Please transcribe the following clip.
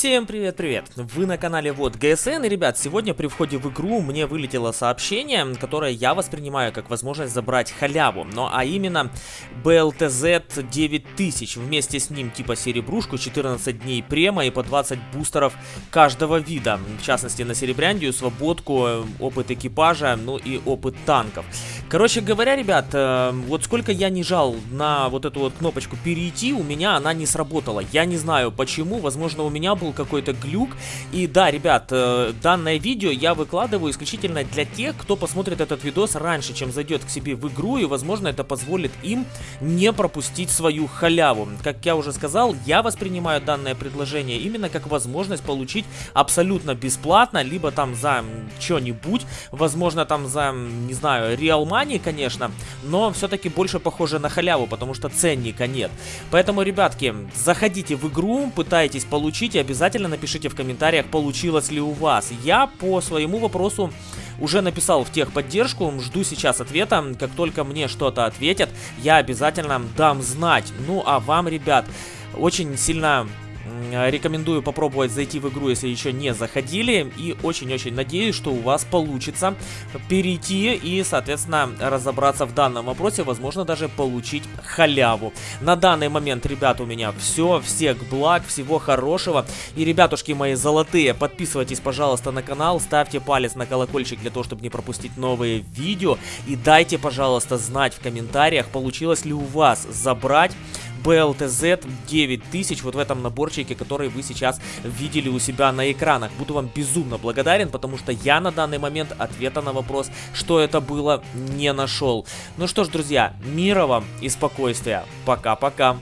Всем привет-привет! Вы на канале Вот ГСН, и, ребят, сегодня при входе в игру мне вылетело сообщение, которое я воспринимаю как возможность забрать халяву, ну а именно BLTZ 9000, вместе с ним типа серебрушку, 14 дней према и по 20 бустеров каждого вида, в частности на серебряндию, свободку, опыт экипажа, ну и опыт танков. Короче говоря, ребят, э, вот сколько я не жал на вот эту вот кнопочку перейти, у меня она не сработала. Я не знаю почему, возможно у меня был какой-то глюк. И да, ребят, э, данное видео я выкладываю исключительно для тех, кто посмотрит этот видос раньше, чем зайдет к себе в игру. И возможно это позволит им не пропустить свою халяву. Как я уже сказал, я воспринимаю данное предложение именно как возможность получить абсолютно бесплатно, либо там за что-нибудь, возможно там за, не знаю, Real Money, конечно, но все-таки больше похоже на халяву, потому что ценника нет. Поэтому, ребятки, заходите в игру, пытайтесь получить и обязательно напишите в комментариях, получилось ли у вас. Я по своему вопросу уже написал в техподдержку, жду сейчас ответа. Как только мне что-то ответят, я обязательно дам знать. Ну а вам, ребят, очень сильно Рекомендую попробовать зайти в игру, если еще не заходили. И очень-очень надеюсь, что у вас получится перейти и, соответственно, разобраться в данном вопросе. Возможно, даже получить халяву. На данный момент, ребят, у меня все. Всех благ, всего хорошего. И, ребятушки мои золотые, подписывайтесь, пожалуйста, на канал. Ставьте палец на колокольчик для того, чтобы не пропустить новые видео. И дайте, пожалуйста, знать в комментариях, получилось ли у вас забрать BLTZ 9000 вот в этом наборчике, который вы сейчас видели у себя на экранах. Буду вам безумно благодарен, потому что я на данный момент ответа на вопрос, что это было, не нашел. Ну что ж, друзья, мира вам и спокойствия. Пока-пока.